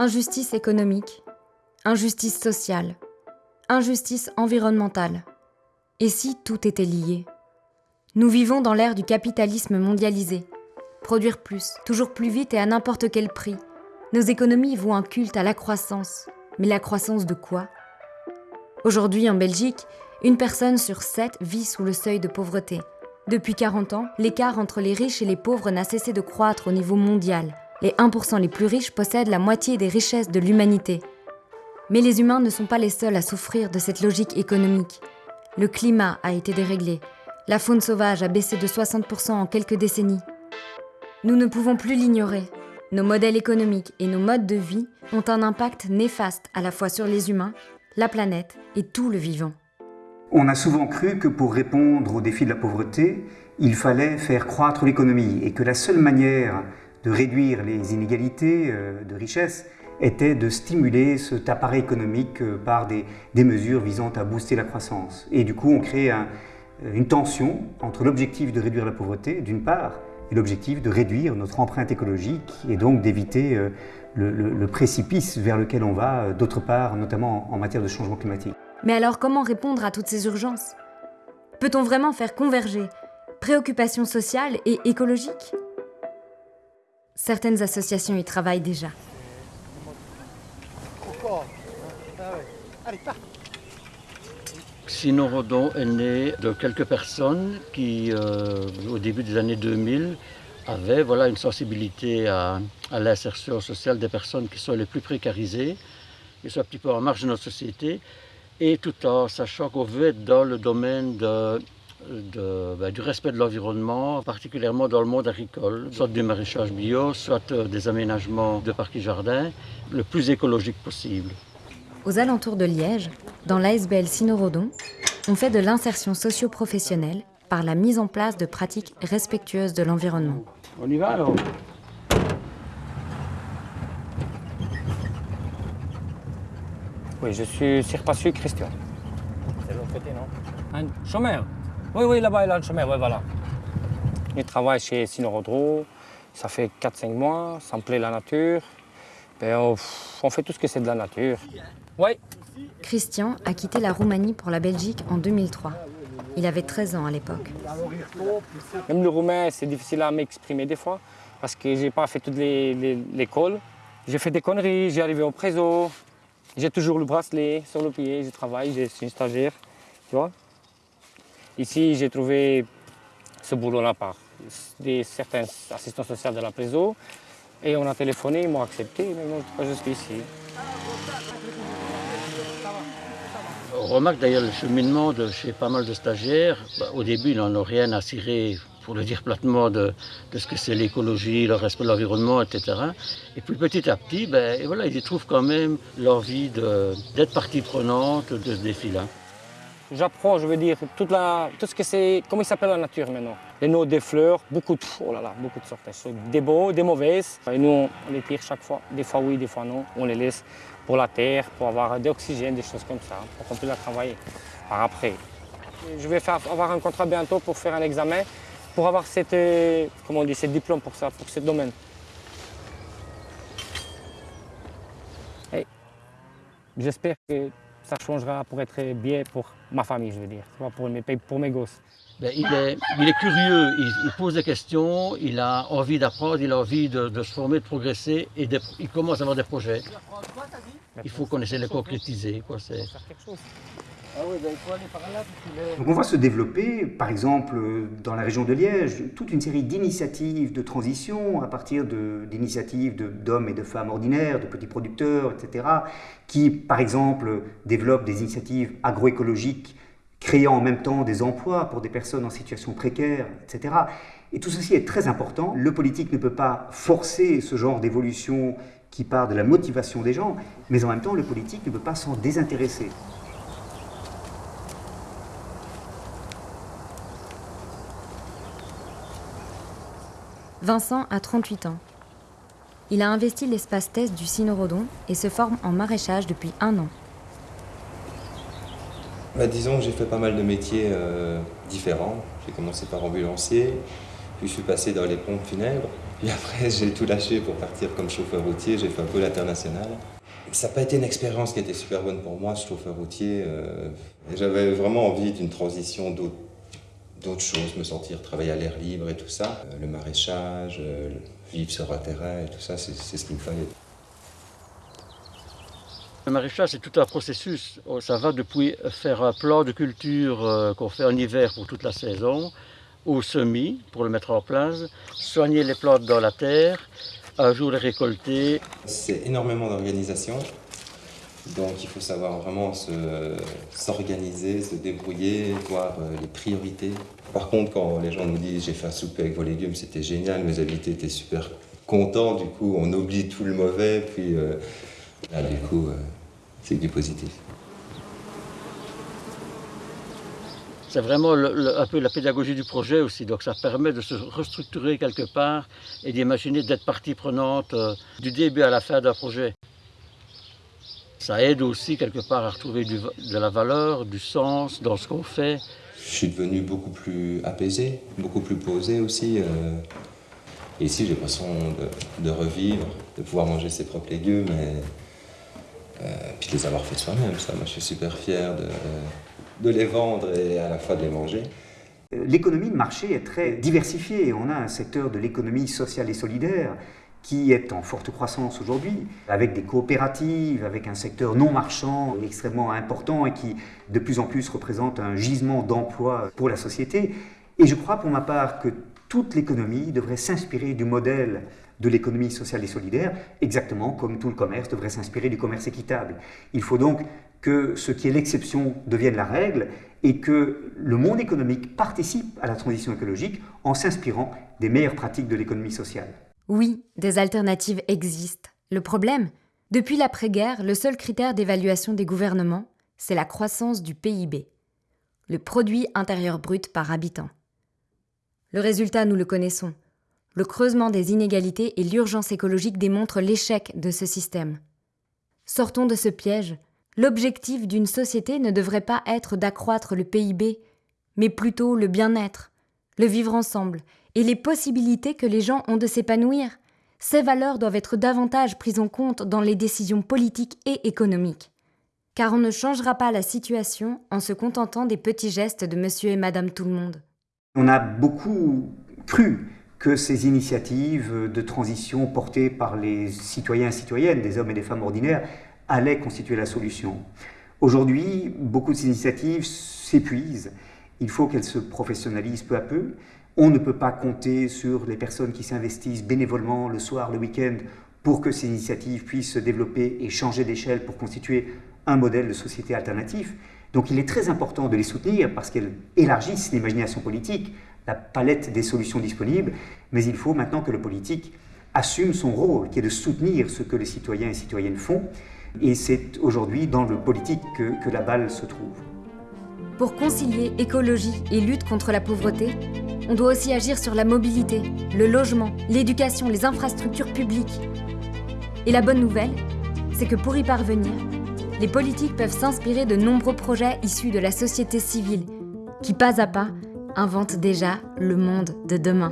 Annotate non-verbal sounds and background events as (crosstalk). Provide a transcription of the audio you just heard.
Injustice économique, injustice sociale, injustice environnementale. Et si tout était lié? Nous vivons dans l'ère du capitalisme mondialisé. Produire plus, toujours plus vite et à n'importe quel prix. Nos économies vouent un culte à la croissance. Mais la croissance de quoi? Aujourd'hui, en Belgique, une personne sur sept vit sous le seuil de pauvreté. Depuis 40 ans, l'écart entre les riches et les pauvres n'a cessé de croître au niveau mondial. Les 1% les plus riches possèdent la moitié des richesses de l'humanité. Mais les humains ne sont pas les seuls à souffrir de cette logique économique. Le climat a été déréglé. La faune sauvage a baissé de 60% en quelques décennies. Nous ne pouvons plus l'ignorer. Nos modèles économiques et nos modes de vie ont un impact néfaste à la fois sur les humains, la planète et tout le vivant. On a souvent cru que pour répondre au défi de la pauvreté, il fallait faire croître l'économie et que la seule manière de réduire les inégalités euh, de richesse était de stimuler cet appareil économique euh, par des, mesures visant à booster la croissance. Et du coup, on crée une tension entre l'objectif de réduire la pauvreté, d'une part, et l'objectif de réduire notre empreinte écologique et donc d'éviter euh, le, précipice vers lequel on va, d'autre part, notamment en matière de changement climatique. Mais alors comment répondre à toutes ces urgences? Peut-on vraiment faire converger préoccupations sociales et écologiques? Certaines associations y travaillent déjà. Sinon Rodon est né de quelques personnes qui, euh, au début des années 2000, avaient voilà, une sensibilité à, à l'insertion sociale des personnes qui sont les plus précarisées, qui sont un petit peu en marge de notre société, et tout en sachant qu'on veut être dans le domaine de, ben, du respect de l'environnement, particulièrement dans le monde agricole, soit du maraîchage bio, soit euh, des aménagements de parcs et jardins, le plus écologique possible. Aux alentours de Liège, dans l'ASBL Sinorodon, on fait de l'insertion socio-professionnelle par la mise en place de pratiques respectueuses de l'environnement. On y va alors Oui, je suis Sirpassu Christian. C'est l'autre côté, non? Un chômeur Oui, oui, là-bas, il a un chômeur, oui, voilà. Je travaille chez Sinorodro, ça fait 4-5 mois, ça me plaît la nature. Ben, on, fait tout ce que c'est de la nature. Oui. Christian a quitté la Roumanie pour la Belgique en 2003. Il avait 13 ans à l'époque. Même le roumain, c'est difficile à m'exprimer des fois, parce que j'ai pas fait toute l'école. J'ai fait des conneries, j'ai arrivé au préso, j'ai toujours le bracelet sur le pied, je travaille, je suis une stagiaire, tu vois. Ici, j'ai trouvé ce boulot-là par des, certains assistants sociaux de la prison. Et on a téléphoné, ils m'ont accepté, maintenant je suis ici. On remarque d'ailleurs le cheminement de chez pas mal de stagiaires. Bah, au début, ils n'en ont rien à cirer pour le dire platement, de, ce que c'est l'écologie, le respect de l'environnement, etc. Et puis petit à petit, ben, voilà, ils y trouvent quand même l'envie d'être partie prenante de ce défi-là. J'apprends, je veux dire, toute la, tout ce que c'est, comment il s'appelle la nature maintenant? Les noms des fleurs, beaucoup de, oh là là, beaucoup de sortes. Des beaux, des mauvaises. Et nous, on les tire chaque fois. Des fois oui, des fois non. On les laisse pour la terre, pour avoir de l'oxygène, des choses comme ça, pour qu'on puisse la travailler par après. Je vais faire, avoir un contrat bientôt pour faire un examen pour avoir cette, euh, comment ce diplôme pour ça, pour ce domaine. J'espère que ça changera pour être bien pour ma famille, je veux dire, pour mes, pour mes gosses. Ben, il, est, il, est, curieux, il, pose des questions, il a envie d'apprendre, il a envie de, se former, de progresser, et il commence à avoir des projets. Il faut qu'on essaie de les concrétiser. Quoi, ah ben, on va se développer, par exemple, dans la région de Liège, toute une série d'initiatives de transition à partir d'initiatives d'hommes et de femmes ordinaires, de petits producteurs, etc., qui, par exemple, développent des initiatives agroécologiques créant en même temps des emplois pour des personnes en situation précaire, etc. Et tout ceci est très important. Le politique ne peut pas forcer ce genre d'évolution qui part de la motivation des gens, mais en même temps, le politique ne peut pas s'en désintéresser. Vincent a 38 ans. Il a investi l'espace test du Sinorodon et se forme en maraîchage depuis un an. Bah, disons que j'ai fait pas mal de métiers euh, différents. J'ai commencé par ambulancier, puis je suis passé dans les pompes funèbres, (laughs) Puis après, j'ai tout lâché pour partir comme chauffeur routier. J'ai fait un peu l'international. Ça n'a pas été une expérience qui était super bonne pour moi, chauffeur routier. Euh, j'avais vraiment envie d'une transition d'autres choses, me sentir travailler à l'air libre et tout ça. Euh, le maraîchage, euh, vivre sur un terrain et tout ça, c'est ce qu'il me fallait. Le maraîchage, c'est tout un processus. Oh, ça va depuis faire un plan de culture qu'on fait en hiver pour toute la saison, au semis pour le mettre en place, soigner les plantes dans la terre, un jour les récolter. C'est énormément d'organisation, donc il faut savoir vraiment s'organiser, se, débrouiller, voir euh, les priorités. Par contre, quand les gens nous disent j'ai fait un souper avec vos légumes, c'était génial, mes invités étaient super contents, du coup on oublie tout le mauvais, puis euh, là du coup euh, c'est du positif. c'est vraiment un peu la pédagogie du projet aussi. Donc ça permet de se restructurer quelque part et d'imaginer d'être partie prenante du début à la fin d'un projet. Ça aide aussi quelque part à retrouver de la valeur, du sens dans ce qu'on fait. Je suis devenu beaucoup plus apaisé, beaucoup plus posé aussi. Euh. Et ici, j'ai l'impression de, de, revivre, de pouvoir manger ses propres légumes et euh, puis de les avoir fait soi-même. Ça, moi, je suis super fier de de les vendre et à la fois de les manger. L'économie de marché est très diversifiée. On a un secteur de l'économie sociale et solidaire qui est en forte croissance aujourd'hui, avec des coopératives, avec un secteur non marchand extrêmement important et qui de plus en plus représente un gisement d'emploi pour la société. Et je crois pour ma part que toute l'économie devrait s'inspirer du modèle de l'économie sociale et solidaire, exactement comme tout le commerce devrait s'inspirer du commerce équitable. Il faut donc que ce qui est l'exception devienne la règle et que le monde économique participe à la transition écologique en s'inspirant des meilleures pratiques de l'économie sociale. Oui, des alternatives existent. Le problème, depuis l'après-guerre, le seul critère d'évaluation des gouvernements, c'est la croissance du PIB, le produit intérieur brut par habitant. Le résultat, nous le connaissons. Le creusement des inégalités et l'urgence écologique démontrent l'échec de ce système. Sortons de ce piège L'objectif d'une société ne devrait pas être d'accroître le PIB, mais plutôt le bien-être, le vivre ensemble et les possibilités que les gens ont de s'épanouir. Ces valeurs doivent être davantage prises en compte dans les décisions politiques et économiques. Car on ne changera pas la situation en se contentant des petits gestes de monsieur et madame tout le monde. On a beaucoup cru que ces initiatives de transition portées par les citoyens et citoyennes, des hommes et des femmes ordinaires, allait constituer la solution. Aujourd'hui, beaucoup de ces initiatives s'épuisent. Il faut qu'elles se professionnalisent peu à peu. On ne peut pas compter sur les personnes qui s'investissent bénévolement le soir, le week-end, pour que ces initiatives puissent se développer et changer d'échelle pour constituer un modèle de société alternatif. Donc il est très important de les soutenir parce qu'elles élargissent l'imagination politique, la palette des solutions disponibles, mais il faut maintenant que le politique assume son rôle, qui est de soutenir ce que les citoyens et citoyennes font, et c'est aujourd'hui dans le politique que, la balle se trouve. Pour concilier écologie et lutte contre la pauvreté, on doit aussi agir sur la mobilité, le logement, l'éducation, les infrastructures publiques. Et la bonne nouvelle, c'est que pour y parvenir, les politiques peuvent s'inspirer de nombreux projets issus de la société civile, qui pas à pas inventent déjà le monde de demain.